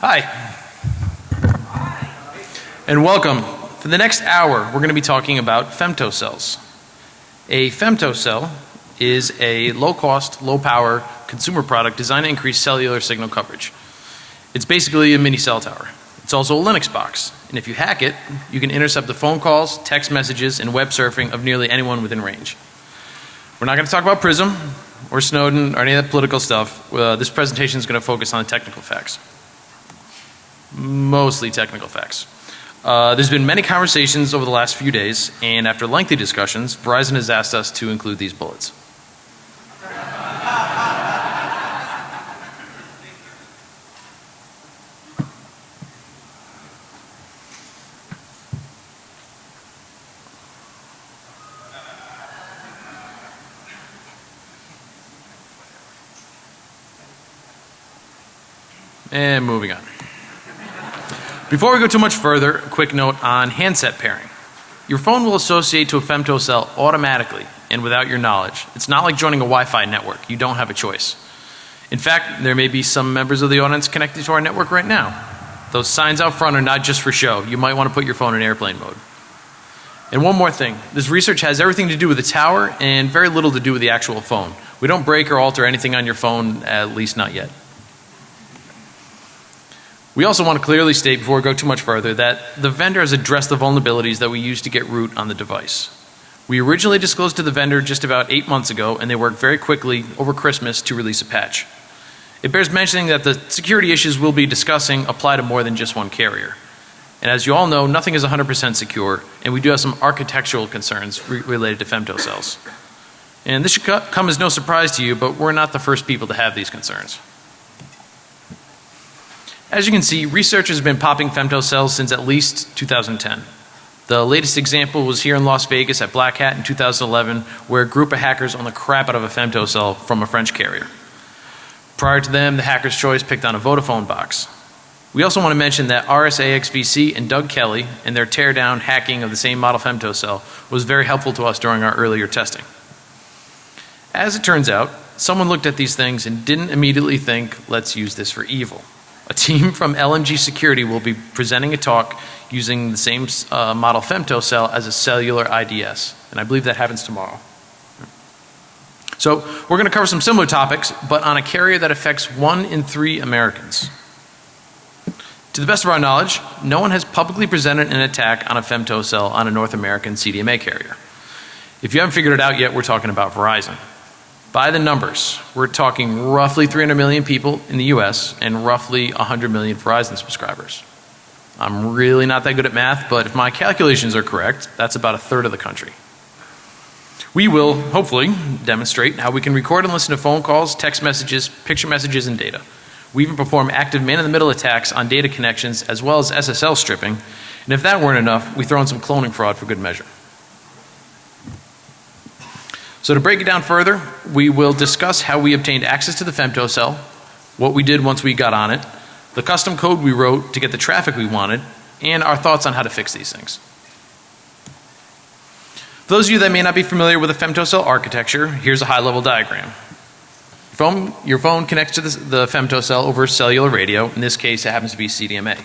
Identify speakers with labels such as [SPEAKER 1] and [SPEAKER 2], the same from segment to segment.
[SPEAKER 1] Hi. And welcome. For the next hour, we're going to be talking about femtocells. A femtocell is a low cost, low power consumer product designed to increase cellular signal coverage. It's basically a mini cell tower. It's also a Linux box. And if you hack it, you can intercept the phone calls, text messages, and web surfing of nearly anyone within range. We're not going to talk about Prism or Snowden or any of that political stuff. Uh, this presentation is going to focus on the technical facts. Mostly technical facts. Uh, there's been many conversations over the last few days, and after lengthy discussions, Verizon has asked us to include these bullets. And moving on. Before we go too much further, a quick note on handset pairing. Your phone will associate to a femtocell automatically and without your knowledge. It's not like joining a Wi-Fi network. You don't have a choice. In fact, there may be some members of the audience connected to our network right now. Those signs out front are not just for show. You might want to put your phone in airplane mode. And one more thing. This research has everything to do with the tower and very little to do with the actual phone. We don't break or alter anything on your phone, at least not yet. We also want to clearly state before we go too much further that the vendor has addressed the vulnerabilities that we use to get root on the device. We originally disclosed to the vendor just about eight months ago and they worked very quickly over Christmas to release a patch. It bears mentioning that the security issues we'll be discussing apply to more than just one carrier. And as you all know, nothing is 100% secure and we do have some architectural concerns re related to femtocells. And this should come as no surprise to you, but we're not the first people to have these concerns. As you can see, researchers have been popping femtocells since at least 2010. The latest example was here in Las Vegas at Black Hat in 2011 where a group of hackers owned the crap out of a femtocell from a French carrier. Prior to them, the hacker's choice picked on a Vodafone box. We also want to mention that RSAXVC and Doug Kelly and their teardown hacking of the same model femtocell was very helpful to us during our earlier testing. As it turns out, someone looked at these things and didn't immediately think, let's use this for evil. A team from LMG Security will be presenting a talk using the same uh, model femtocell as a cellular IDS. And I believe that happens tomorrow. So we're going to cover some similar topics, but on a carrier that affects one in three Americans. To the best of our knowledge, no one has publicly presented an attack on a femtocell on a North American CDMA carrier. If you haven't figured it out yet, we're talking about Verizon. By the numbers, we're talking roughly 300 million people in the US and roughly 100 million Verizon subscribers. I'm really not that good at math, but if my calculations are correct, that's about a third of the country. We will, hopefully, demonstrate how we can record and listen to phone calls, text messages, picture messages, and data. We even perform active man in the middle attacks on data connections as well as SSL stripping. And if that weren't enough, we throw in some cloning fraud for good measure. So to break it down further, we will discuss how we obtained access to the femtocell, what we did once we got on it, the custom code we wrote to get the traffic we wanted, and our thoughts on how to fix these things. For those of you that may not be familiar with the femtocell architecture, here's a high level diagram. Your phone, your phone connects to the, the femtocell over cellular radio. In this case, it happens to be CDMA.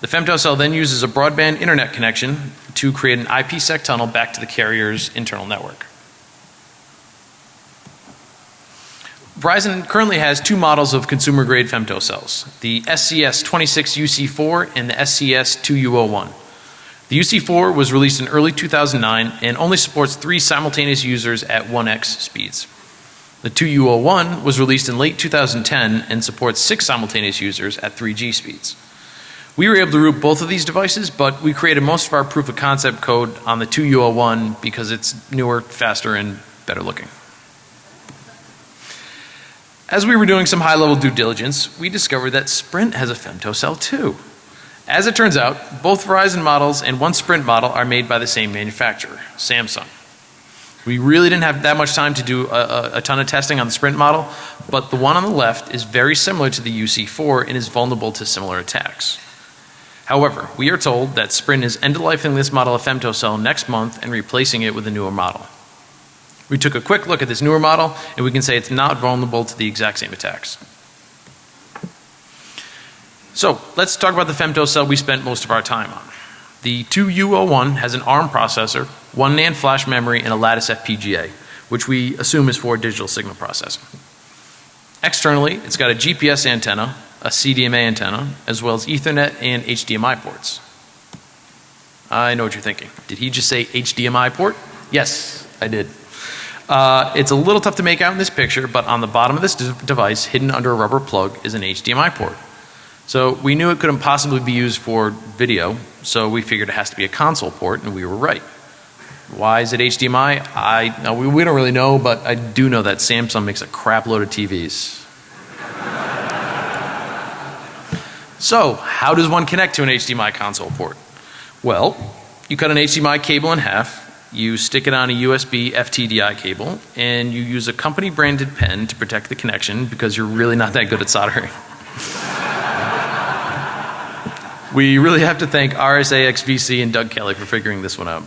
[SPEAKER 1] The femtocell then uses a broadband internet connection to create an IPsec tunnel back to the carrier's internal network. Verizon currently has two models of consumer grade femtocells, the SCS 26UC4 and the SCS 2U01. The UC4 was released in early 2009 and only supports three simultaneous users at 1x speeds. The 2U01 was released in late 2010 and supports six simultaneous users at 3G speeds. We were able to root both of these devices, but we created most of our proof of concept code on the 2U01 because it's newer, faster, and better looking. As we were doing some high level due diligence, we discovered that Sprint has a femtocell too. As it turns out, both Verizon models and one Sprint model are made by the same manufacturer, Samsung. We really didn't have that much time to do a, a, a, ton of testing on the Sprint model, but the one on the left is very similar to the UC4 and is vulnerable to similar attacks. However, we are told that Sprint is end of lifing this model of femtocell next month and replacing it with a newer model. We took a quick look at this newer model and we can say it's not vulnerable to the exact same attacks. So let's talk about the femto cell we spent most of our time on. The 2U01 has an ARM processor, one NAND flash memory, and a Lattice FPGA, which we assume is for digital signal processing. Externally, it's got a GPS antenna, a CDMA antenna, as well as Ethernet and HDMI ports. I know what you're thinking. Did he just say HDMI port? Yes, I did. Uh, it's a little tough to make out in this picture, but on the bottom of this device, hidden under a rubber plug, is an HDMI port. So we knew it couldn't possibly be used for video, so we figured it has to be a console port, and we were right. Why is it HDMI? I, no, we, we don't really know, but I do know that Samsung makes a crap load of TVs. so, how does one connect to an HDMI console port? Well, you cut an HDMI cable in half, you stick it on a USB FTDI cable, and you use a company branded pen to protect the connection because you're really not that good at soldering. we really have to thank RSAXVC and Doug Kelly for figuring this one out.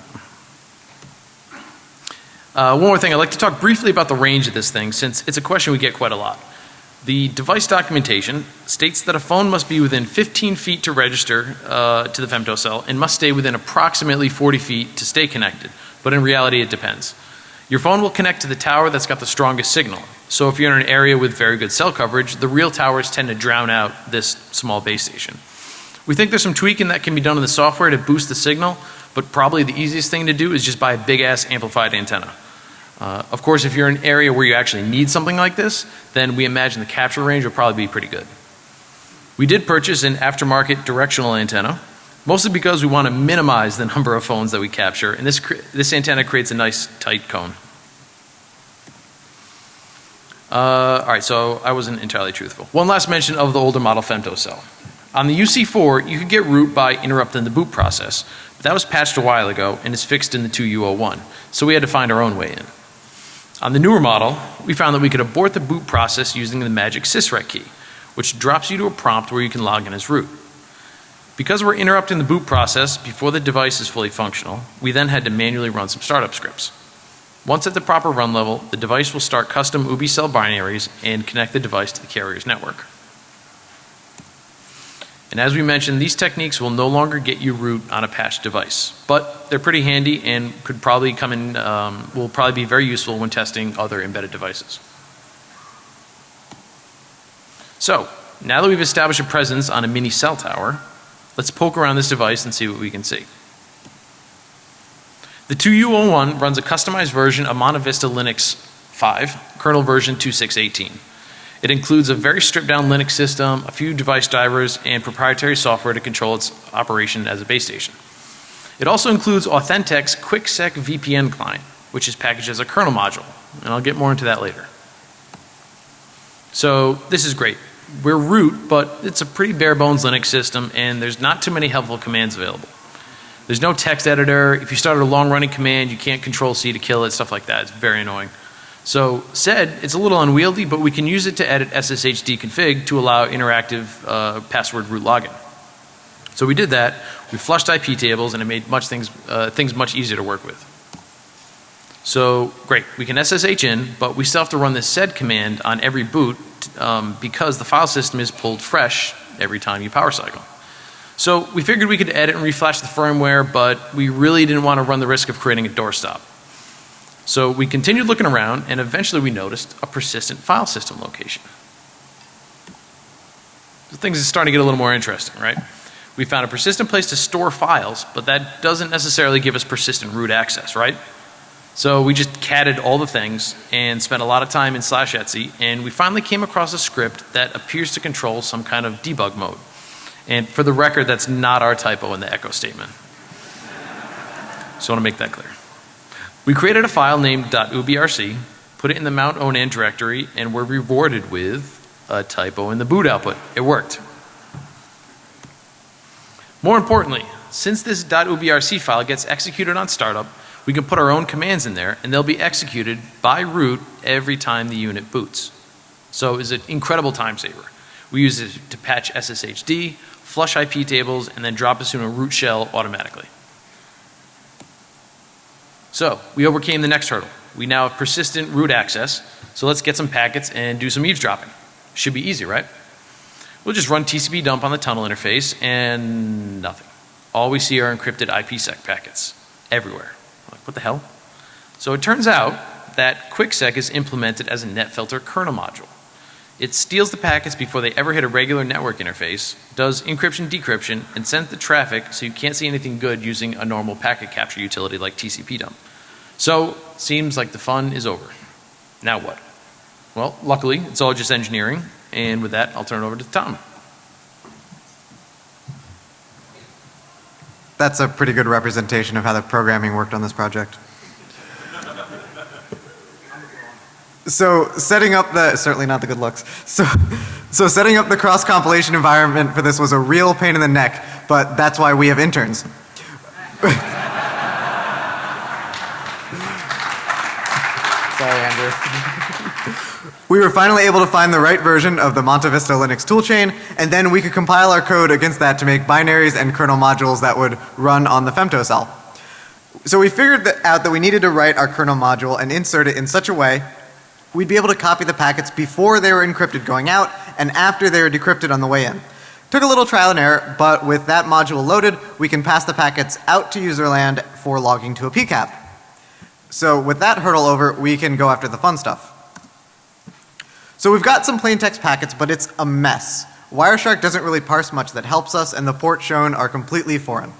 [SPEAKER 1] Uh, one more thing, I'd like to talk briefly about the range of this thing since it's a question we get quite a lot. The device documentation states that a phone must be within 15 feet to register uh, to the femtocell and must stay within approximately 40 feet to stay connected. But in reality, it depends. Your phone will connect to the tower that's got the strongest signal. So if you're in an area with very good cell coverage, the real towers tend to drown out this small base station. We think there's some tweaking that can be done in the software to boost the signal, but probably the easiest thing to do is just buy a big ass amplified antenna. Uh, of course, if you're in an area where you actually need something like this, then we imagine the capture range will probably be pretty good. We did purchase an aftermarket directional antenna, mostly because we want to minimize the number of phones that we capture, and this, this antenna creates a nice tight cone. Uh, all right, so I wasn't entirely truthful. One last mention of the older model femto cell. On the UC4, you could get root by interrupting the boot process. But that was patched a while ago and is fixed in the 2U01. So we had to find our own way in. On the newer model, we found that we could abort the boot process using the magic sysrec key, which drops you to a prompt where you can log in as root. Because we're interrupting the boot process before the device is fully functional, we then had to manually run some startup scripts. Once at the proper run level, the device will start custom UBI cell binaries and connect the device to the carrier's network. And as we mentioned, these techniques will no longer get you root on a patched device, but they're pretty handy and could probably come in, um, will probably be very useful when testing other embedded devices. So, now that we've established a presence on a mini cell tower, let's poke around this device and see what we can see. The 2U01 runs a customized version of MontaVista Linux 5, kernel version 2618. It includes a very stripped down Linux system, a few device drivers, and proprietary software to control its operation as a base station. It also includes Authentec's QuickSec VPN client, which is packaged as a kernel module, and I'll get more into that later. So this is great. We're root, but it's a pretty bare bones Linux system and there's not too many helpful commands available. There's no text editor. If you start a long running command, you can't control C to kill it, stuff like that. It's very annoying. So said, it's a little unwieldy, but we can use it to edit SSHD config to allow interactive uh, password root login. So we did that. We flushed IP tables and it made much things, uh, things much easier to work with. So great, we can SSH in, but we still have to run this sed command on every boot um, because the file system is pulled fresh every time you power cycle. So we figured we could edit and reflash the firmware, but we really didn't want to run the risk of creating a doorstop. So we continued looking around and eventually we noticed a persistent file system location. So things are starting to get a little more interesting, right? We found a persistent place to store files, but that doesn't necessarily give us persistent root access, right? So we just catted all the things and spent a lot of time in slash Etsy and we finally came across a script that appears to control some kind of debug mode. And for the record, that's not our typo in the echo statement. So I want to make that clear. We created a file named .ubrc, put it in the mount onan directory, and were rewarded with a typo in the boot output. It worked. More importantly, since this .ubrc file gets executed on startup, we can put our own commands in there and they'll be executed by root every time the unit boots. So it's an incredible time saver. We use it to patch SSHD, flush IP tables, and then drop us in a root shell automatically. So we overcame the next hurdle. We now have persistent root access. So let's get some packets and do some eavesdropping. Should be easy, right? We'll just run TCP dump on the tunnel interface and nothing. All we see are encrypted IPsec packets everywhere. What the hell? So it turns out that QuickSec is implemented as a NetFilter kernel module. It steals the packets before they ever hit a regular network interface, does encryption decryption, and sends the traffic so you can't see anything good using a normal packet capture utility like TCP dump. So, seems like the fun is over. Now what? Well, luckily, it's all just engineering, and with that, I'll turn it over to Tom.
[SPEAKER 2] That's a pretty good representation of how the programming worked on this project. So setting up the, certainly not the good looks. So, so setting up the cross compilation environment for this was a real pain in the neck, but that's why we have interns. Sorry, Andrew. We were finally able to find the right version of the Monte Vista Linux toolchain, and then we could compile our code against that to make binaries and kernel modules that would run on the femtocell. So we figured that out that we needed to write our kernel module and insert it in such a way we'd be able to copy the packets before they were encrypted going out and after they were decrypted on the way in. Took a little trial and error, but with that module loaded, we can pass the packets out to userland for logging to a PCAP. So with that hurdle over, we can go after the fun stuff. So we've got some plain text packets, but it's a mess. Wireshark doesn't really parse much that helps us and the ports shown are completely foreign.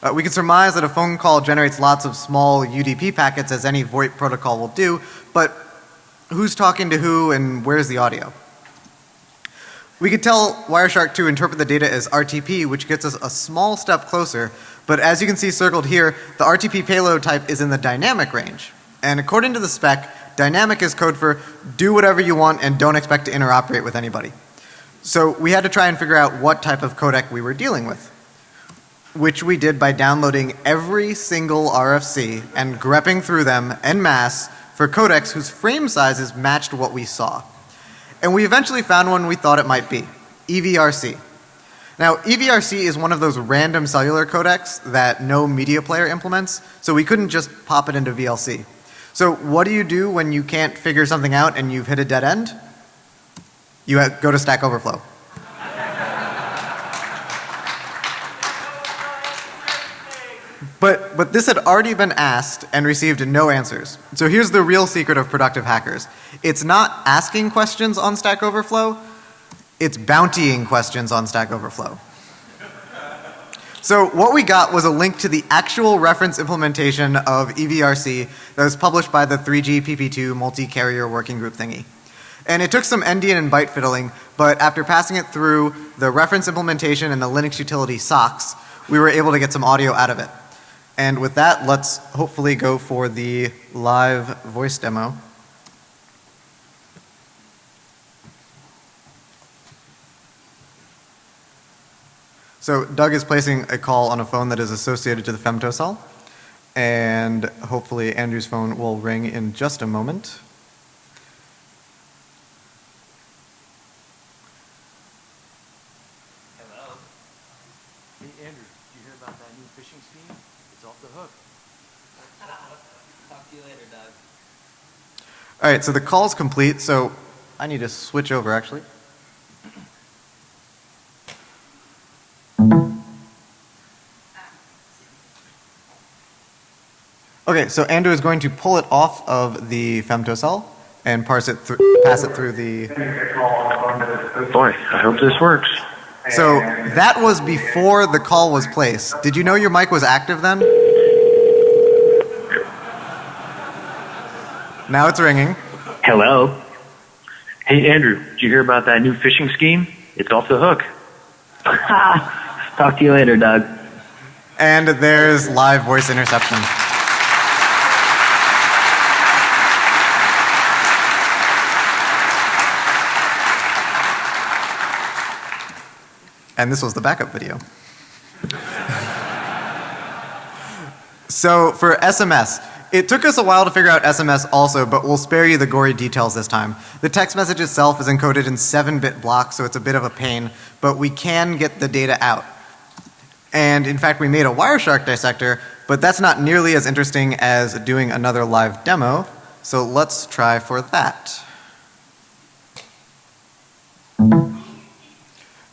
[SPEAKER 2] Uh, we can surmise that a phone call generates lots of small UDP packets as any VoIP protocol will do, but who's talking to who and where's the audio. We could tell Wireshark to interpret the data as RTP, which gets us a small step closer, but as you can see circled here, the RTP payload type is in the dynamic range. And according to the spec, dynamic is code for do whatever you want and don't expect to interoperate with anybody. So we had to try and figure out what type of codec we were dealing with. Which we did by downloading every single RFC and grepping through them en masse for codecs whose frame sizes matched what we saw. And we eventually found one we thought it might be, EVRC. Now EVRC is one of those random cellular codecs that no media player implements, so we couldn't just pop it into VLC. So what do you do when you can't figure something out and you've hit a dead end? You go to Stack Overflow. But, but this had already been asked and received no answers. So here's the real secret of productive hackers. It's not asking questions on Stack Overflow, it's bountying questions on Stack Overflow. So what we got was a link to the actual reference implementation of EVRC that was published by the 3GPP2 multi-carrier working group thingy. And it took some endian and byte fiddling, but after passing it through the reference implementation and the Linux utility SOCKS, we were able to get some audio out of it. And with that, let's hopefully go for the live voice demo. So Doug is placing a call on a phone that is associated to the femtocell and hopefully Andrew's phone will ring in just a moment.
[SPEAKER 1] Hello. Hey Andrew, did you hear about that new phishing scheme? It's off the hook.
[SPEAKER 3] Talk to you later, Doug.
[SPEAKER 2] All right, so the call's complete. So I need to switch over actually. Okay, so Andrew is going to pull it off of the femtocell and parse it through, pass it through the.
[SPEAKER 4] Boy, I hope this works.
[SPEAKER 2] So that was before the call was placed. Did you know your mic was active then? Now it's ringing.
[SPEAKER 4] Hello. Hey, Andrew, did you hear about that new phishing scheme? It's off the hook.
[SPEAKER 3] Talk to you later, Doug.
[SPEAKER 2] And there's live voice interception. And this was the backup video. so for SMS, it took us a while to figure out SMS also, but we'll spare you the gory details this time. The text message itself is encoded in 7-bit blocks, so it's a bit of a pain, but we can get the data out. And in fact, we made a Wireshark dissector, but that's not nearly as interesting as doing another live demo. So let's try for that.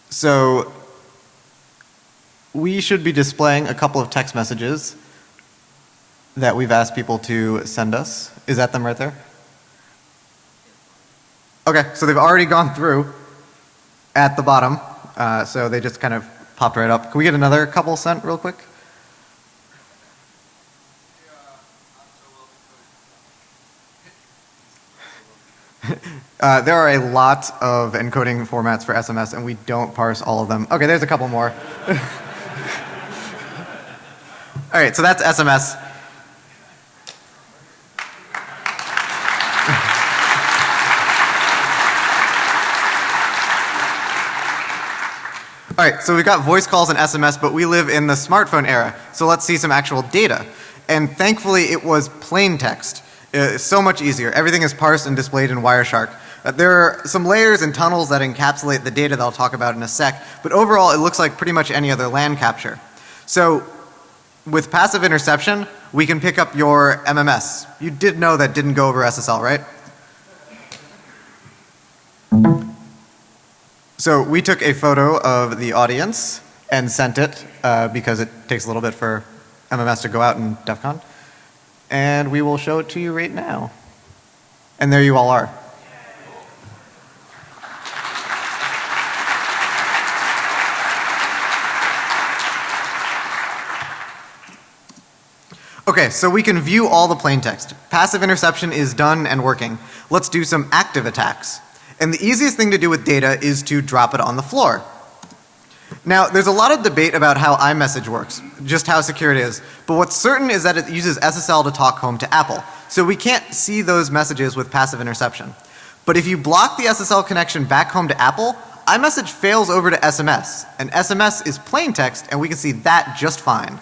[SPEAKER 2] So we should be displaying a couple of text messages that we've asked people to send us. Is that them right there? Okay, so they've already gone through at the bottom. Uh, so they just kind of popped right up. Can we get another couple sent real quick? Uh, there are a lot of encoding formats for SMS, and we don't parse all of them. Okay, there's a couple more. all right, so that's SMS. All right, so we've got voice calls and SMS, but we live in the smartphone era. So let's see some actual data. And thankfully, it was plain text. Uh, so much easier. Everything is parsed and displayed in Wireshark. Uh, there are some layers and tunnels that encapsulate the data that I'll talk about in a sec, but overall, it looks like pretty much any other land capture. So, with passive interception, we can pick up your MMS. You did know that didn't go over SSL, right? So we took a photo of the audience and sent it uh, because it takes a little bit for MMS to go out in DEF CON. And we will show it to you right now. And there you all are. Okay, so we can view all the plain text. Passive interception is done and working. Let's do some active attacks. And the easiest thing to do with data is to drop it on the floor. Now, there's a lot of debate about how iMessage works, just how secure it is. But what's certain is that it uses SSL to talk home to Apple. So we can't see those messages with passive interception. But if you block the SSL connection back home to Apple, iMessage fails over to SMS. And SMS is plain text, and we can see that just fine.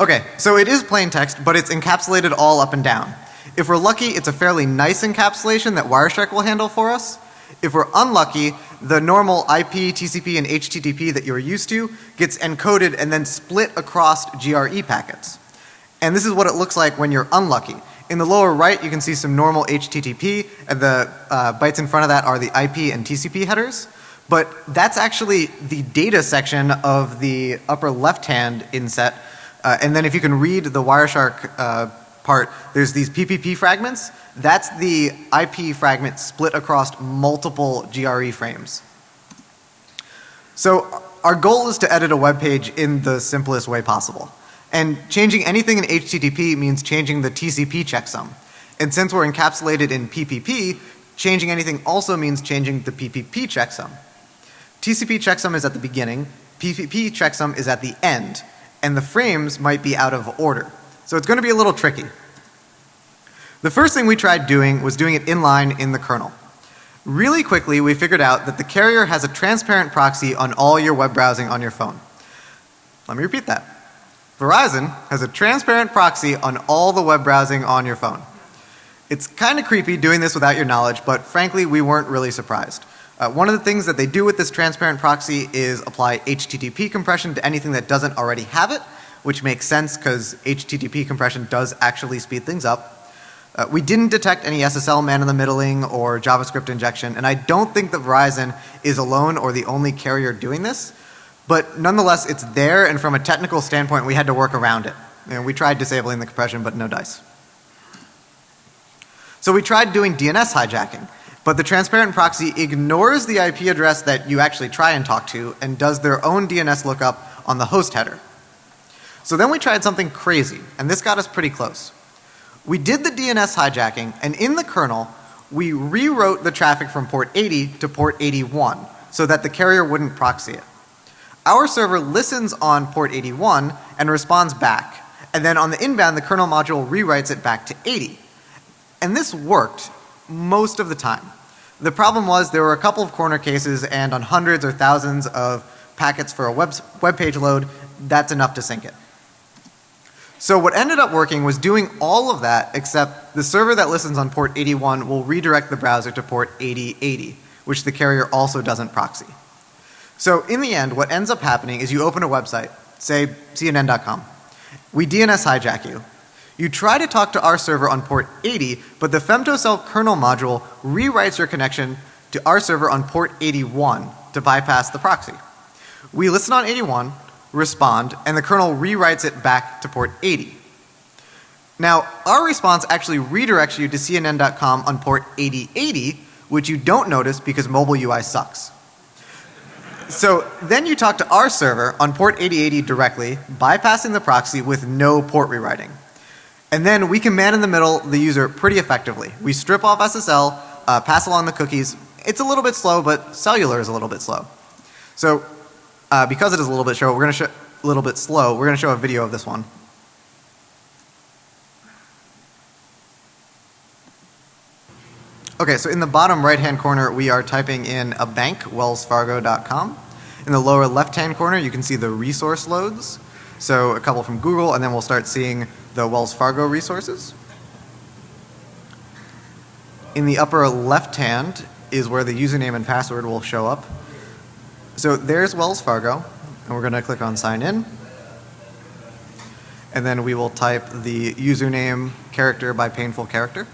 [SPEAKER 2] Okay, so it is plain text, but it's encapsulated all up and down. If we're lucky, it's a fairly nice encapsulation that Wireshark will handle for us. If we're unlucky, the normal IP, TCP, and HTTP that you're used to gets encoded and then split across GRE packets. And this is what it looks like when you're unlucky. In the lower right, you can see some normal HTTP, and the uh, bytes in front of that are the IP and TCP headers. But that's actually the data section of the upper left hand inset. Uh, and then if you can read the Wireshark uh, part, there's these PPP fragments. That's the IP fragment split across multiple GRE frames. So our goal is to edit a web page in the simplest way possible. And changing anything in HTTP means changing the TCP checksum. And since we're encapsulated in PPP, changing anything also means changing the PPP checksum. TCP checksum is at the beginning, PPP checksum is at the end, and the frames might be out of order. So it's going to be a little tricky. The first thing we tried doing was doing it inline in the kernel. Really quickly, we figured out that the carrier has a transparent proxy on all your web browsing on your phone. Let me repeat that. Verizon has a transparent proxy on all the web browsing on your phone. It's kind of creepy doing this without your knowledge, but frankly, we weren't really surprised. Uh, one of the things that they do with this transparent proxy is apply HTTP compression to anything that doesn't already have it, which makes sense because HTTP compression does actually speed things up. Uh, we didn't detect any SSL man in the middling or JavaScript injection, and I don't think that Verizon is alone or the only carrier doing this. But nonetheless, it's there, and from a technical standpoint, we had to work around it. Know, we tried disabling the compression, but no dice. So we tried doing DNS hijacking, but the transparent proxy ignores the IP address that you actually try and talk to and does their own DNS lookup on the host header. So then we tried something crazy, and this got us pretty close. We did the DNS hijacking, and in the kernel, we rewrote the traffic from port 80 to port 81 so that the carrier wouldn't proxy it. Our server listens on port 81 and responds back. And then on the inbound, the kernel module rewrites it back to 80. And this worked most of the time. The problem was there were a couple of corner cases, and on hundreds or thousands of packets for a web, web page load, that's enough to sync it. So what ended up working was doing all of that except the server that listens on port 81 will redirect the browser to port 8080, which the carrier also doesn't proxy. So in the end, what ends up happening is you open a website, say CNN.com. We DNS hijack you. You try to talk to our server on port 80, but the femtocell kernel module rewrites your connection to our server on port 81 to bypass the proxy. We listen on 81, respond, and the kernel rewrites it back to port 80. Now, our response actually redirects you to CNN.com on port 8080, which you don't notice because mobile UI sucks. So then you talk to our server on port 8080 directly, bypassing the proxy with no port rewriting. And then we can man in the middle the user pretty effectively. We strip off SSL, uh, pass along the cookies. It's a little bit slow, but cellular is a little bit slow. So uh, because it is a little bit slow, we're going to show a little bit slow. We're going to show a video of this one. Okay, so in the bottom right hand corner, we are typing in a bank, wellsfargo.com. In the lower left hand corner, you can see the resource loads. So a couple from Google, and then we'll start seeing the Wells Fargo resources. In the upper left hand is where the username and password will show up. So there's Wells Fargo, and we're going to click on sign in. And then we will type the username character by painful character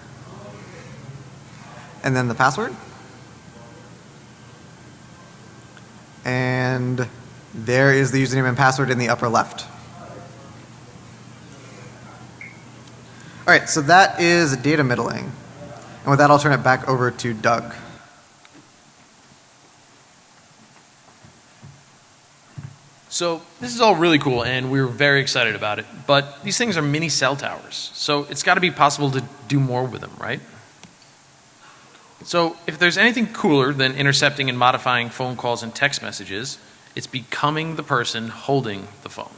[SPEAKER 2] and then the password. And there is the username and password in the upper left. All right, so that is data middling. And with that, I'll turn it back over to Doug.
[SPEAKER 1] So this is all really cool and we are very excited about it. But these things are mini cell towers. So it's got to be possible to do more with them, right? So if there's anything cooler than intercepting and modifying phone calls and text messages, it's becoming the person holding the phone.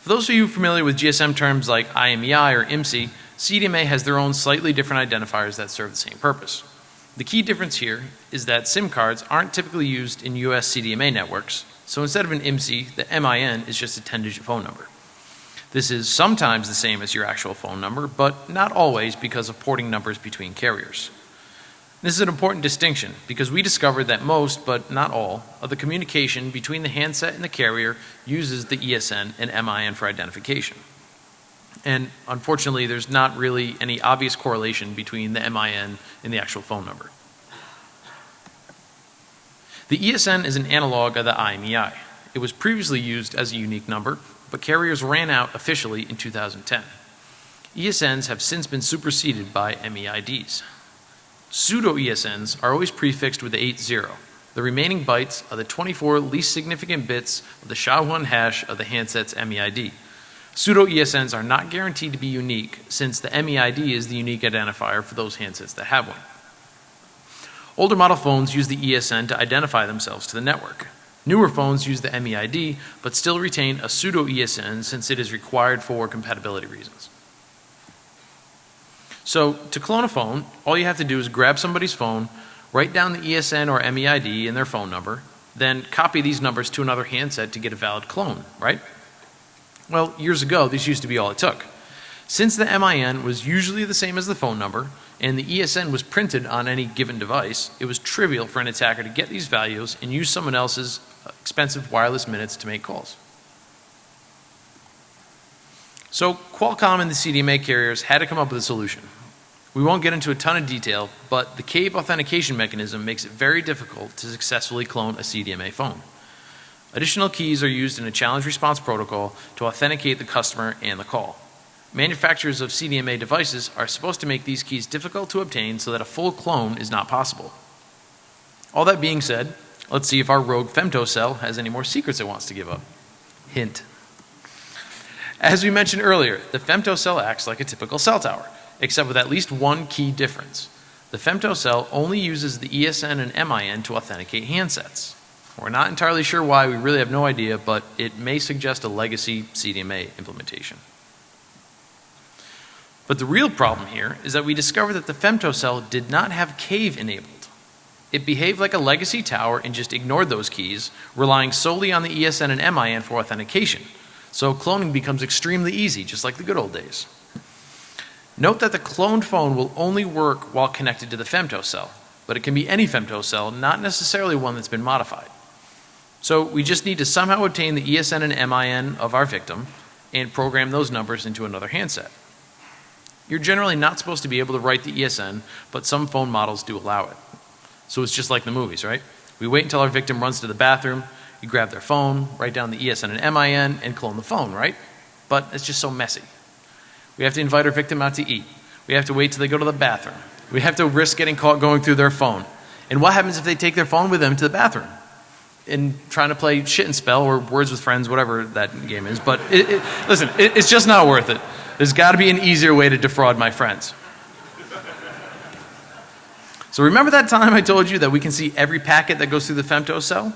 [SPEAKER 1] For those of you familiar with GSM terms like IMEI or IMSI, CDMA has their own slightly different identifiers that serve the same purpose. The key difference here is that SIM cards aren't typically used in US CDMA networks, so instead of an IMSI, the MIN is just a 10 digit phone number. This is sometimes the same as your actual phone number, but not always because of porting numbers between carriers. This is an important distinction because we discovered that most, but not all, of the communication between the handset and the carrier uses the ESN and MIN for identification. And unfortunately, there's not really any obvious correlation between the MIN and the actual phone number. The ESN is an analog of the IMEI. It was previously used as a unique number, but carriers ran out officially in 2010. ESNs have since been superseded by MEIDs. Pseudo ESNs are always prefixed with the 80. The remaining bytes are the 24 least significant bits of the SHA-1 hash of the handset's MEID. Pseudo ESNs are not guaranteed to be unique since the MEID is the unique identifier for those handsets that have one. Older model phones use the ESN to identify themselves to the network. Newer phones use the MEID, but still retain a pseudo ESN since it is required for compatibility reasons. So to clone a phone, all you have to do is grab somebody's phone, write down the ESN or MEID and their phone number, then copy these numbers to another handset to get a valid clone, right? Well, years ago, this used to be all it took. Since the MIN was usually the same as the phone number, and the ESN was printed on any given device, it was trivial for an attacker to get these values and use someone else's expensive wireless minutes to make calls. So Qualcomm and the CDMA carriers had to come up with a solution. We won't get into a ton of detail, but the CAVE authentication mechanism makes it very difficult to successfully clone a CDMA phone. Additional keys are used in a challenge response protocol to authenticate the customer and the call. Manufacturers of CDMA devices are supposed to make these keys difficult to obtain so that a full clone is not possible. All that being said, let's see if our rogue femtocell has any more secrets it wants to give up. Hint. As we mentioned earlier, the femtocell acts like a typical cell tower, except with at least one key difference. The femtocell only uses the ESN and MIN to authenticate handsets. We're not entirely sure why, we really have no idea, but it may suggest a legacy CDMA implementation. But the real problem here is that we discovered that the femtocell did not have cave enabled. It behaved like a legacy tower and just ignored those keys, relying solely on the ESN and MIN for authentication. So cloning becomes extremely easy, just like the good old days. Note that the cloned phone will only work while connected to the femtocell, but it can be any femtocell, not necessarily one that's been modified. So we just need to somehow obtain the ESN and MIN of our victim, and program those numbers into another handset. You're generally not supposed to be able to write the ESN, but some phone models do allow it. So it's just like the movies, right? We wait until our victim runs to the bathroom, you grab their phone, write down the ESN and MIN, and clone the phone, right? But it's just so messy. We have to invite our victim out to eat. We have to wait till they go to the bathroom. We have to risk getting caught going through their phone. And what happens if they take their phone with them to the bathroom? And trying to play shit and spell or words with friends, whatever that game is. But it, it, listen, it, it's just not worth it. There's got to be an easier way to defraud my friends. So remember that time I told you that we can see every packet that goes through the femtocell?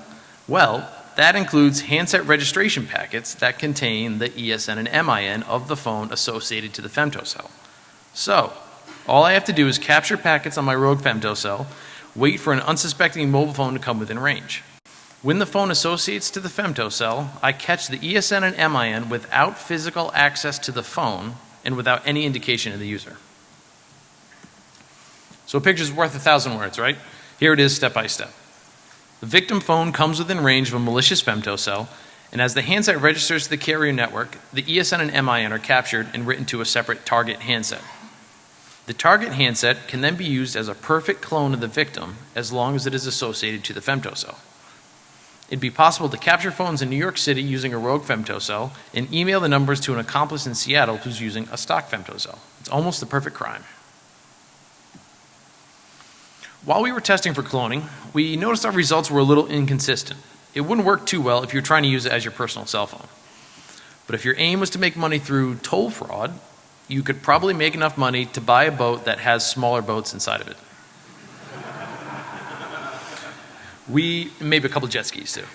[SPEAKER 1] Well, that includes handset registration packets that contain the ESN and MIN of the phone associated to the femtocell. So, all I have to do is capture packets on my rogue femtocell, wait for an unsuspecting mobile phone to come within range. When the phone associates to the femtocell, I catch the ESN and MIN without physical access to the phone and without any indication of the user. So a picture's worth a thousand words, right? Here it is step by step. The victim phone comes within range of a malicious femtocell, and as the handset registers to the carrier network, the ESN and MIN are captured and written to a separate target handset. The target handset can then be used as a perfect clone of the victim as long as it is associated to the femtocell. It'd be possible to capture phones in New York City using a rogue femtocell and email the numbers to an accomplice in Seattle who's using a stock femtocell. It's almost the perfect crime. While we were testing for cloning, we noticed our results were a little inconsistent. It wouldn't work too well if you're trying to use it as your personal cell phone. But if your aim was to make money through toll fraud, you could probably make enough money to buy a boat that has smaller boats inside of it. we, maybe a couple jet skis too.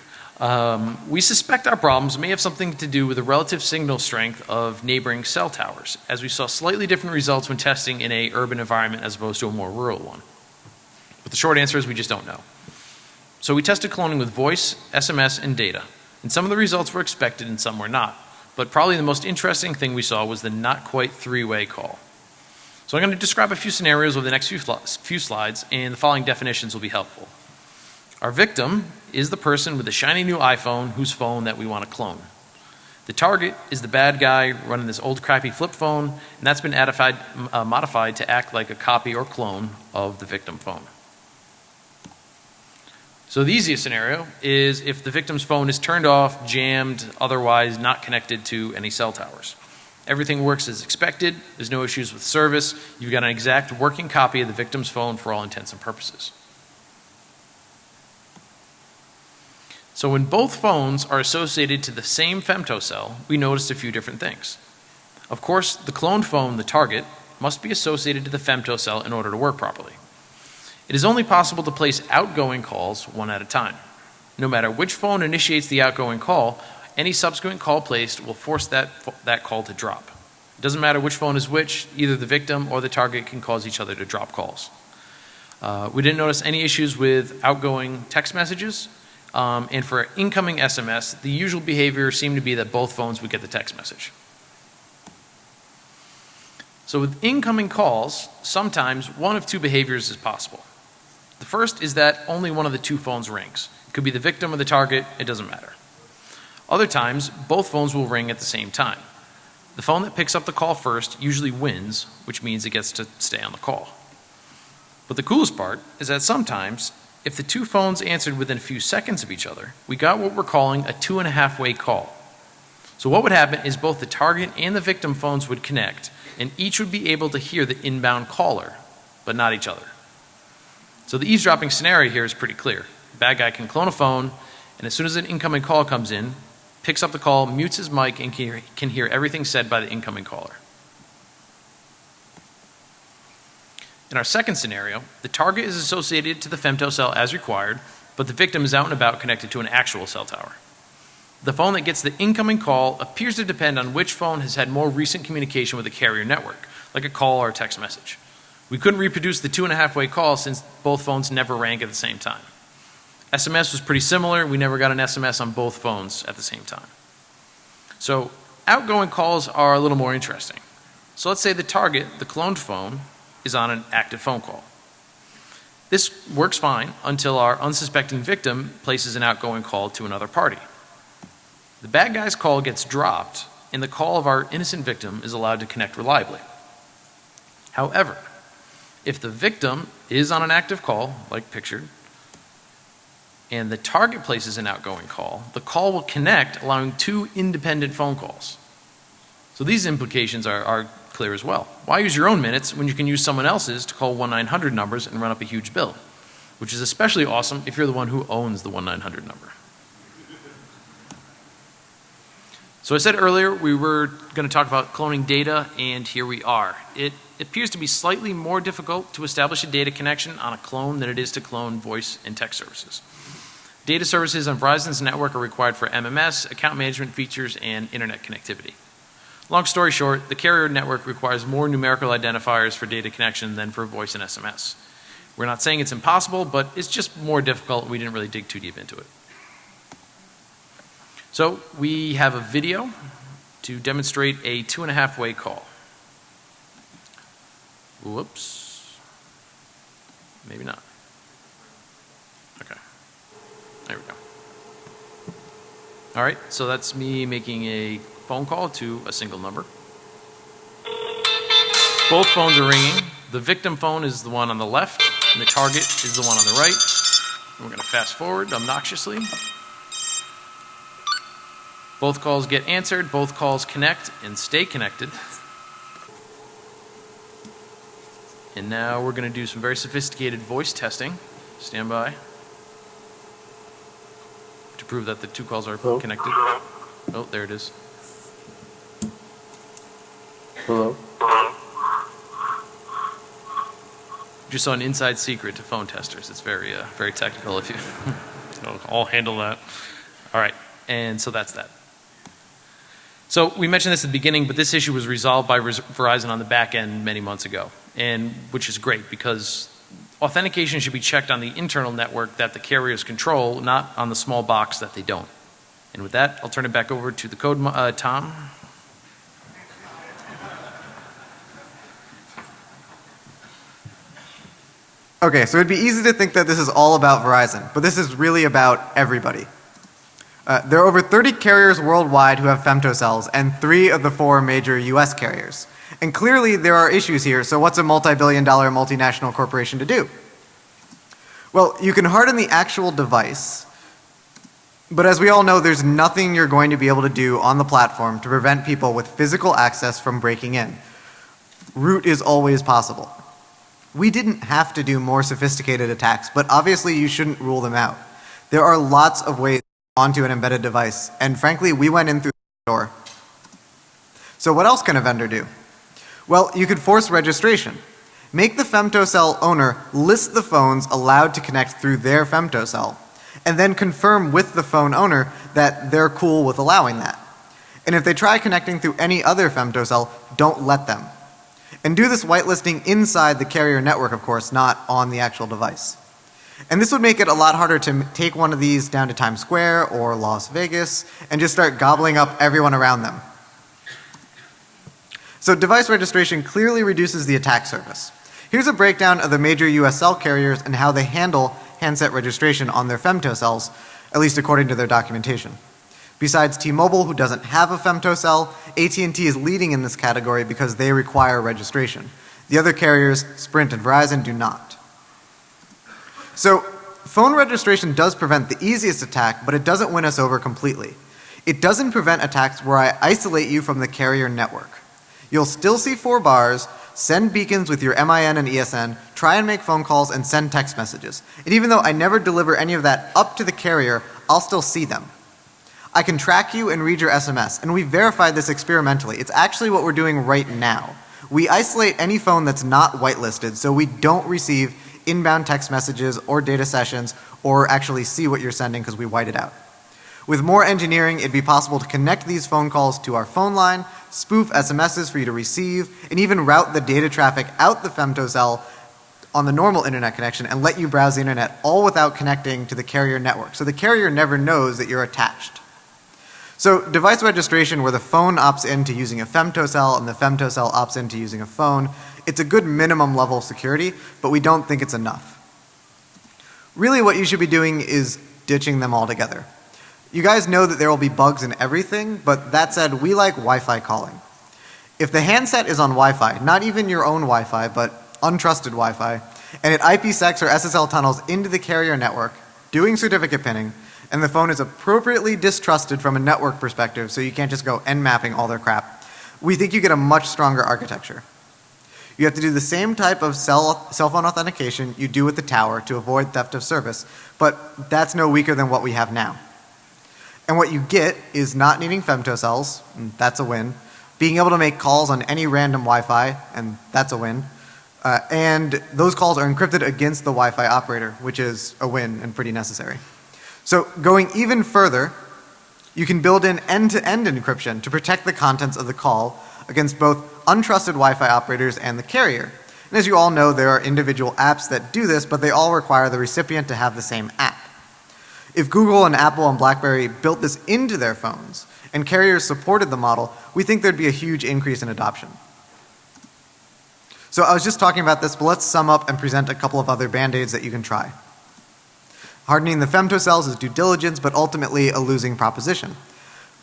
[SPEAKER 1] Um, we suspect our problems may have something to do with the relative signal strength of neighboring cell towers, as we saw slightly different results when testing in a urban environment as opposed to a more rural one. But the short answer is we just don't know. So we tested cloning with voice, SMS, and data. And some of the results were expected and some were not. But probably the most interesting thing we saw was the not quite three-way call. So I'm going to describe a few scenarios over the next few, few slides and the following definitions will be helpful. Our victim is the person with the shiny new iPhone whose phone that we want to clone. The target is the bad guy running this old crappy flip phone and that's been modified, uh, modified to act like a copy or clone of the victim phone. So the easiest scenario is if the victim's phone is turned off, jammed, otherwise not connected to any cell towers. Everything works as expected, there's no issues with service, you've got an exact working copy of the victim's phone for all intents and purposes. So when both phones are associated to the same femtocell, we noticed a few different things. Of course, the cloned phone, the target, must be associated to the femtocell in order to work properly. It is only possible to place outgoing calls one at a time. No matter which phone initiates the outgoing call, any subsequent call placed will force that, that call to drop. It doesn't matter which phone is which, either the victim or the target can cause each other to drop calls. Uh, we didn't notice any issues with outgoing text messages, um, and for incoming SMS, the usual behavior seemed to be that both phones would get the text message. So with incoming calls, sometimes one of two behaviors is possible. The first is that only one of the two phones rings. It could be the victim or the target, it doesn't matter. Other times, both phones will ring at the same time. The phone that picks up the call first usually wins, which means it gets to stay on the call. But the coolest part is that sometimes, if the two phones answered within a few seconds of each other, we got what we're calling a two and a half way call. So what would happen is both the target and the victim phones would connect, and each would be able to hear the inbound caller, but not each other. So the eavesdropping scenario here is pretty clear. Bad guy can clone a phone, and as soon as an incoming call comes in, picks up the call, mutes his mic, and can hear everything said by the incoming caller. In our second scenario, the target is associated to the femtocell as required, but the victim is out and about connected to an actual cell tower. The phone that gets the incoming call appears to depend on which phone has had more recent communication with the carrier network, like a call or a text message. We couldn't reproduce the two and a half way call since both phones never rang at the same time. SMS was pretty similar. We never got an SMS on both phones at the same time. So outgoing calls are a little more interesting. So let's say the target, the cloned phone, is on an active phone call. This works fine until our unsuspecting victim places an outgoing call to another party. The bad guy's call gets dropped and the call of our innocent victim is allowed to connect reliably. However, if the victim is on an active call, like pictured, and the target places an outgoing call, the call will connect, allowing two independent phone calls. So these implications are, are clear as well. Why use your own minutes when you can use someone else's to call 1-900 numbers and run up a huge bill? Which is especially awesome if you're the one who owns the 1-900 number. So I said earlier we were going to talk about cloning data, and here we are. It appears to be slightly more difficult to establish a data connection on a clone than it is to clone voice and text services. Data services on Verizon's network are required for MMS, account management features, and internet connectivity. Long story short, the carrier network requires more numerical identifiers for data connection than for voice and SMS. We're not saying it's impossible, but it's just more difficult. We didn't really dig too deep into it. So we have a video to demonstrate a two and a half way call. Whoops. Maybe not. Okay. There we go. All right, so that's me making a phone call to a single number. Both phones are ringing. The victim phone is the one on the left, and the target is the one on the right. We're going to fast forward obnoxiously. Both calls get answered, both calls connect and stay connected. And now we're going to do some very sophisticated voice testing. Stand by. To prove that the two calls are
[SPEAKER 3] Hello?
[SPEAKER 1] connected. Oh, there it is.
[SPEAKER 3] Hello?
[SPEAKER 1] Just saw an inside secret to phone testers. It's very, uh, very technical. If you, I'll- I'll handle that. All right, and so that's that. So we mentioned this at the beginning, but this issue was resolved by Verizon on the back end many months ago, and which is great because authentication should be checked on the internal network that the carriers control, not on the small box that they don't. And with that, I'll turn it back over to the code, uh, Tom.
[SPEAKER 2] Okay, so it'd be easy to think that this is all about Verizon, but this is really about everybody. Uh, there are over 30 carriers worldwide who have femtocells, and three of the four major US carriers. And clearly there are issues here, so what's a multi-billion dollar multinational corporation to do? Well, you can harden the actual device, but as we all know, there's nothing you're going to be able to do on the platform to prevent people with physical access from breaking in. Root is always possible. We didn't have to do more sophisticated attacks, but obviously you shouldn't rule them out. There are lots of ways onto an embedded device, and frankly, we went in through the door. So what else can a vendor do? Well, you could force registration. Make the femtocell owner list the phones allowed to connect through their femtocell, and then confirm with the phone owner that they're cool with allowing that. And if they try connecting through any other femtocell, don't let them. And do this whitelisting inside the carrier network, of course, not on the actual device. And this would make it a lot harder to take one of these down to Times Square or Las Vegas and just start gobbling up everyone around them. So device registration clearly reduces the attack surface. Here's a breakdown of the major US cell carriers and how they handle handset registration on their femtocells, at least according to their documentation. Besides T-Mobile, who doesn't have a femtocell, AT&T is leading in this category because they require registration. The other carriers, Sprint and Verizon, do not. So, phone registration does prevent the easiest attack, but it doesn't win us over completely. It doesn't prevent attacks where I isolate you from the carrier network. You'll still see four bars, send beacons with your MIN and ESN, try and make phone calls, and send text messages. And even though I never deliver any of that up to the carrier, I'll still see them. I can track you and read your SMS, and we verified this experimentally. It's actually what we're doing right now. We isolate any phone that's not whitelisted so we don't receive inbound text messages or data sessions or actually see what you're sending because we white it out. With more engineering, it'd be possible to connect these phone calls to our phone line, spoof SMSs for you to receive, and even route the data traffic out the femtocell on the normal internet connection and let you browse the internet all without connecting to the carrier network. So the carrier never knows that you're attached. So device registration where the phone opts into using a femtocell and the femtocell opts into using a phone, it's a good minimum level of security, but we don't think it's enough. Really what you should be doing is ditching them altogether. You guys know that there will be bugs in everything, but that said, we like Wi-Fi calling. If the handset is on Wi-Fi, not even your own Wi-Fi, but untrusted Wi-Fi, and it IPsec or SSL tunnels into the carrier network, doing certificate pinning, and the phone is appropriately distrusted from a network perspective, so you can't just go Nmapping all their crap, we think you get a much stronger architecture. You have to do the same type of cell, cell phone authentication you do with the tower to avoid theft of service, but that's no weaker than what we have now. And what you get is not needing femtocells, and that's a win. Being able to make calls on any random Wi-Fi, and that's a win. Uh, and those calls are encrypted against the Wi-Fi operator, which is a win and pretty necessary. So going even further, you can build in end-to-end encryption to protect the contents of the call against both untrusted Wi-Fi operators and the carrier. And as you all know, there are individual apps that do this, but they all require the recipient to have the same app. If Google and Apple and BlackBerry built this into their phones and carriers supported the model, we think there'd be a huge increase in adoption. So I was just talking about this, but let's sum up and present a couple of other band-aids that you can try. Hardening the femtocells is due diligence, but ultimately a losing proposition.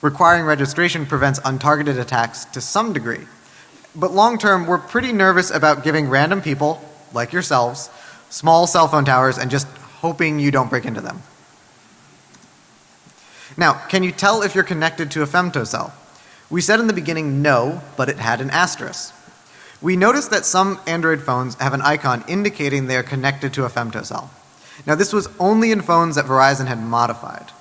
[SPEAKER 2] Requiring registration prevents untargeted attacks to some degree. But long term, we're pretty nervous about giving random people, like yourselves, small cell phone towers and just hoping you don't break into them. Now, can you tell if you're connected to a femtocell? We said in the beginning no, but it had an asterisk. We noticed that some Android phones have an icon indicating they are connected to a femtocell. Now this was only in phones that Verizon had modified.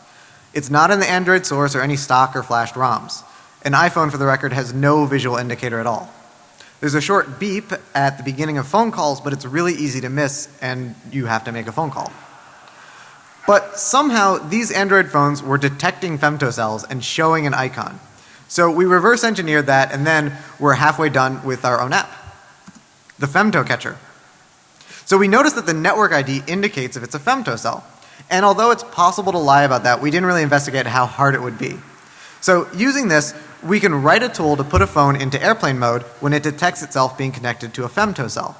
[SPEAKER 2] It's not in the Android source or any stock or flashed ROMs. An iPhone for the record has no visual indicator at all. There's a short beep at the beginning of phone calls, but it's really easy to miss and you have to make a phone call. But somehow these Android phones were detecting femtocells and showing an icon. So we reverse engineered that and then we're halfway done with our own app. The femto catcher. So we noticed that the network ID indicates if it's a femtocell. And although it's possible to lie about that, we didn't really investigate how hard it would be. So using this, we can write a tool to put a phone into airplane mode when it detects itself being connected to a femtocell.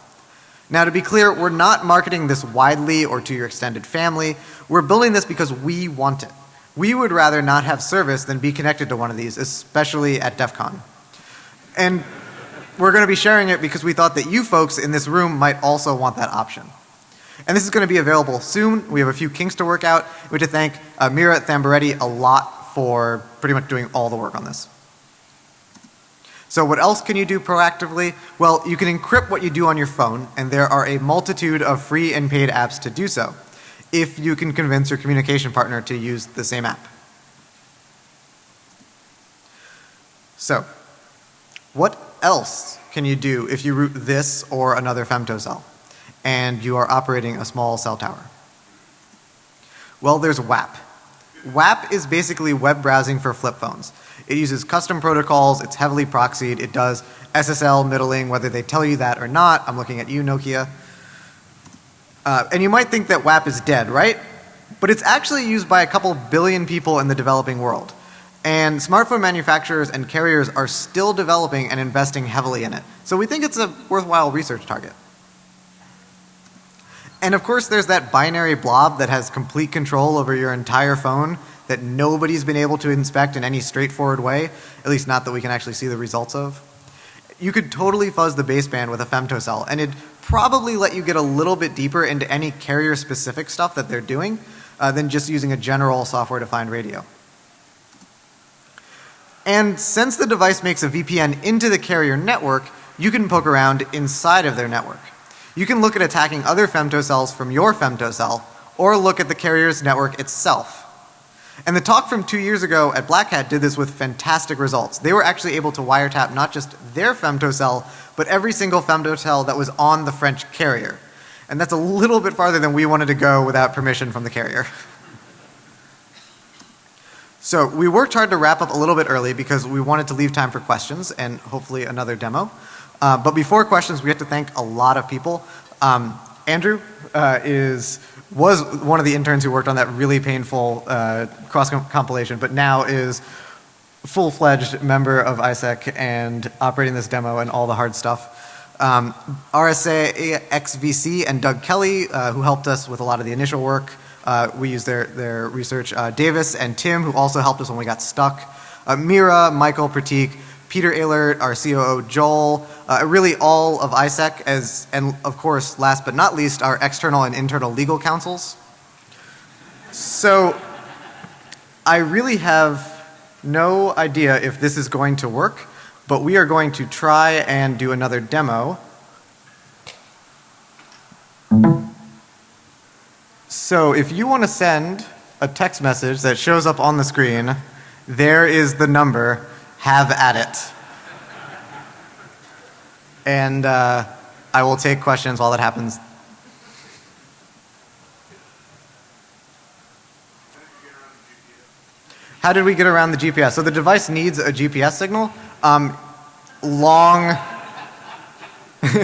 [SPEAKER 2] Now to be clear, we're not marketing this widely or to your extended family. We're building this because we want it. We would rather not have service than be connected to one of these, especially at DEF CON. And we're going to be sharing it because we thought that you folks in this room might also want that option. And this is going to be available soon. We have a few kinks to work out. We have to thank uh, Mira Thambaretti a lot for pretty much doing all the work on this. So what else can you do proactively? Well, you can encrypt what you do on your phone and there are a multitude of free and paid apps to do so if you can convince your communication partner to use the same app. So, what else can you do if you root this or another femtocell and you are operating a small cell tower? Well, there's WAP. WAP is basically web browsing for flip phones. It uses custom protocols, it's heavily proxied, it does SSL middling whether they tell you that or not. I'm looking at you Nokia. Uh, and you might think that WAP is dead, right? But it's actually used by a couple billion people in the developing world. And smartphone manufacturers and carriers are still developing and investing heavily in it. So we think it's a worthwhile research target. And of course there's that binary blob that has complete control over your entire phone that nobody's been able to inspect in any straightforward way, at least not that we can actually see the results of. You could totally fuzz the baseband with a femtocell and it'd probably let you get a little bit deeper into any carrier specific stuff that they're doing uh, than just using a general software defined radio. And since the device makes a VPN into the carrier network, you can poke around inside of their network. You can look at attacking other femtocells from your femtocell or look at the carrier's network itself. And the talk from two years ago at Black Hat did this with fantastic results. They were actually able to wiretap not just their femtocell, but every single femtocell that was on the French carrier. And that's a little bit farther than we wanted to go without permission from the carrier. So we worked hard to wrap up a little bit early because we wanted to leave time for questions and hopefully another demo. Uh, but before questions, we have to thank a lot of people. Um, Andrew uh, is was one of the interns who worked on that really painful uh, cross compilation, but now is full fledged member of ISEC and operating this demo and all the hard stuff. Um, RSA XVC and Doug Kelly, uh, who helped us with a lot of the initial work. Uh, we use their, their research. Davis and Tim, who also helped us when we got stuck. Mira, Michael, Pratik, Peter Ehlert, our COO Joel, uh, really all of ISEC, as, and of course, last but not least, our external and internal legal counsels. So, I really have no idea if this is going to work, but we are going to try and do another demo. So if you want to send a text message that shows up on the screen, there is the number, have at it. And uh, I will take questions while that happens. How did we get around the GPS? So the device needs a GPS signal. Um, long,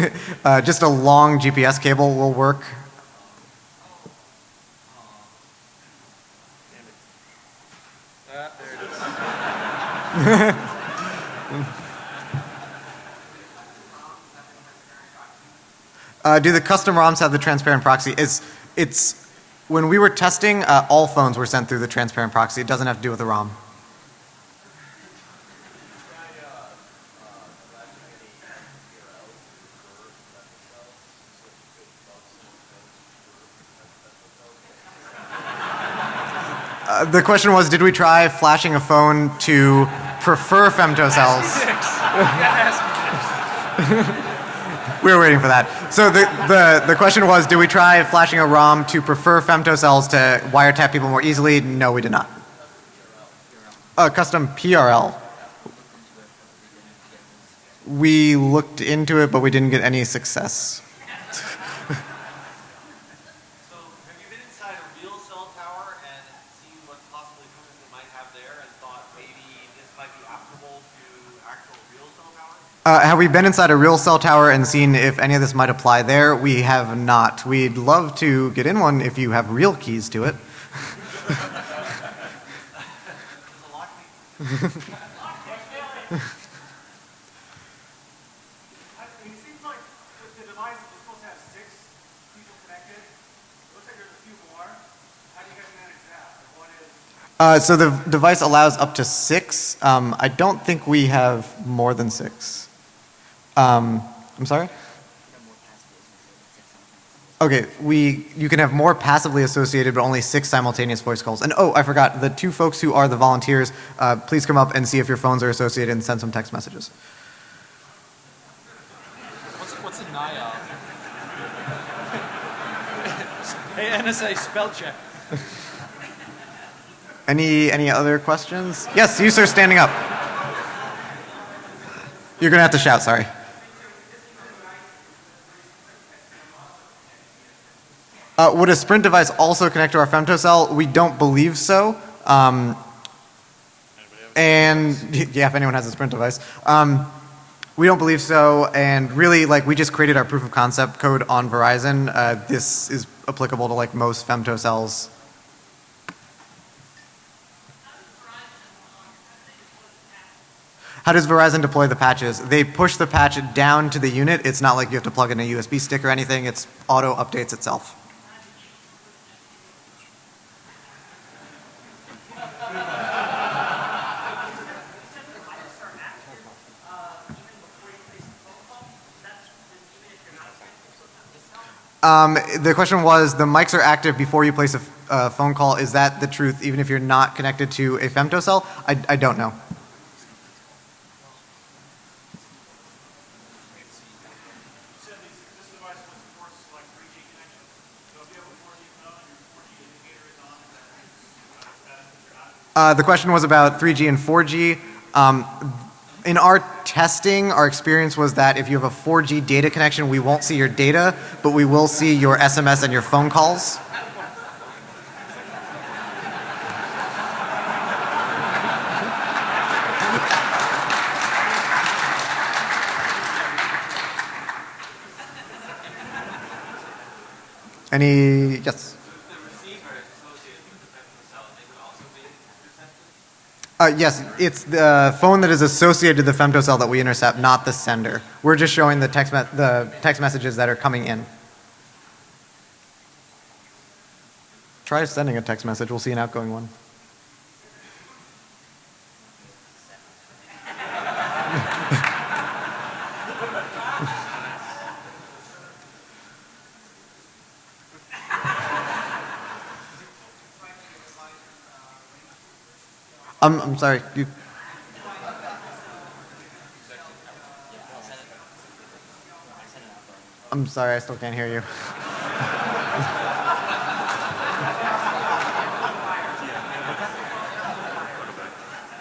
[SPEAKER 2] uh, just a long GPS cable will work. Uh, do the custom ROMs have the transparent proxy? It's, it's when we were testing, uh, all phones were sent through the transparent proxy. It doesn't have to do with the ROM. Uh, the question was, did we try flashing a phone to prefer femtocells? we were waiting for that. So the, the, the question was, did we try flashing a ROM to prefer femtocells to wiretap people more easily? No, we did not. A custom PRL. We looked into it, but we didn't get any success.
[SPEAKER 3] So have you been inside a real cell tower and seen what possibly functions it might have there and thought maybe this might be applicable to actual real cell towers?
[SPEAKER 2] Uh, have we been inside a real cell tower and seen if any of this might apply there? We have not. We'd love to get in one if you have real keys to it. Uh, so the device allows up to six. Um, I don't think we have more than six. Um, I'm sorry? Okay, we, you can have more passively associated, but only six simultaneous voice calls. And oh, I forgot, the two folks who are the volunteers, uh, please come up and see if your phones are associated and send some text messages.
[SPEAKER 1] What's, what's a NIOB? hey, NSA, spell check.
[SPEAKER 2] Any, any other questions? Yes, you sir, standing up. You're gonna have to shout, sorry. Uh, would a Sprint device also connect to our femtocell? We don't believe so. Um, and yeah, if anyone has a Sprint device, um, we don't believe so. And really, like we just created our proof of concept code on Verizon. Uh, this is applicable to like most femtocells. How does Verizon deploy the patches? They push the patch down to the unit. It's not like you have to plug in a USB stick or anything. It's auto updates itself. Um, the question was the mics are active before you place a a phone call. Is that the truth even if you're not connected to a femtocell? I, I don't know.
[SPEAKER 5] You said these, this device was forced like 3G connection. So if you have a 4G phone and your 4G indicator is on, is that uh, status that you're not?
[SPEAKER 2] Uh, the question was about 3G and 4G. Um, in our testing, our experience was that if you have a 4G data connection, we won't see your data, but we will see your SMS and your phone calls. Any, yes?
[SPEAKER 3] The receiver is associated with the femtocell and they would also be intercepted?
[SPEAKER 2] Uh, yes, it's the phone that is associated to the femtocell that we intercept, not the sender. We're just showing the text, the text messages that are coming in. Try sending a text message. We'll see an outgoing one. I'm, I'm sorry. You, I'm sorry, I still can't hear you.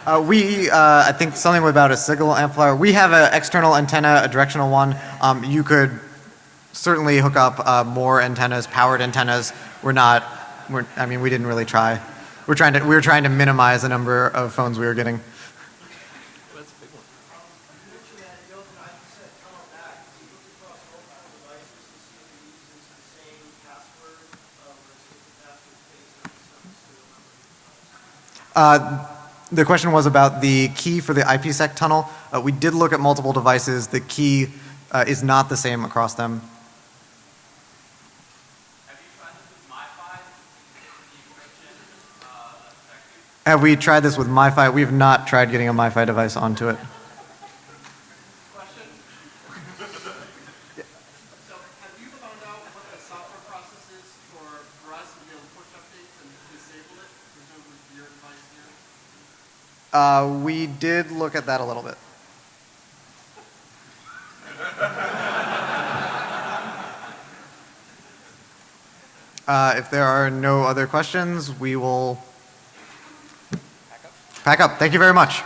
[SPEAKER 2] Uh, we, uh, I think something about a signal amplifier. We have an external antenna, a directional one. Um, you could certainly hook up uh, more antennas, powered antennas. We're not, we're, I mean, we didn't really try. We're trying to, we were trying to minimize the number of phones we were getting. Uh, the question was about the key for the IPsec tunnel. Uh, we did look at multiple devices. The key uh, is not the same across them.
[SPEAKER 3] Have you tried this with MiFi? The encryption, uh, effective?
[SPEAKER 2] Have we tried this with MiFi? We have not tried getting a MiFi device onto it.
[SPEAKER 3] Question? So have you found out what the software process for, for us to be able to push updates and disable it, presumably for your device here?
[SPEAKER 2] Uh, we did look at that a little bit. Uh, if there are no other questions, we will pack up. Thank you very much.